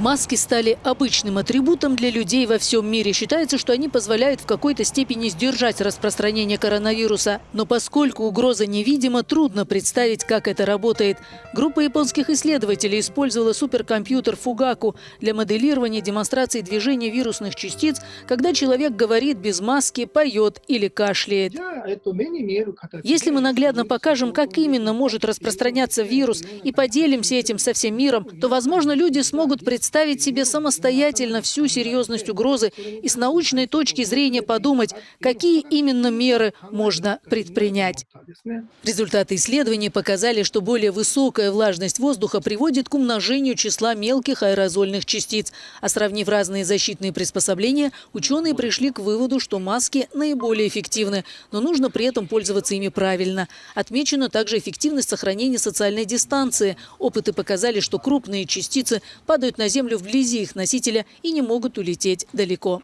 Маски стали обычным атрибутом для людей во всем мире. Считается, что они позволяют в какой-то степени сдержать распространение коронавируса. Но поскольку угроза невидима, трудно представить, как это работает. Группа японских исследователей использовала суперкомпьютер Фугаку для моделирования демонстрации движения вирусных частиц, когда человек говорит без маски, поет или кашляет. Если мы наглядно покажем, как именно может распространяться вирус и поделимся этим со всем миром, то, возможно, люди смогут представить представить себе самостоятельно всю серьезность угрозы и с научной точки зрения подумать, какие именно меры можно предпринять. Результаты исследований показали, что более высокая влажность воздуха приводит к умножению числа мелких аэрозольных частиц. А сравнив разные защитные приспособления, ученые пришли к выводу, что маски наиболее эффективны, но нужно при этом пользоваться ими правильно. Отмечена также эффективность сохранения социальной дистанции. Опыты показали, что крупные частицы падают на Землю вблизи их носителя и не могут улететь далеко.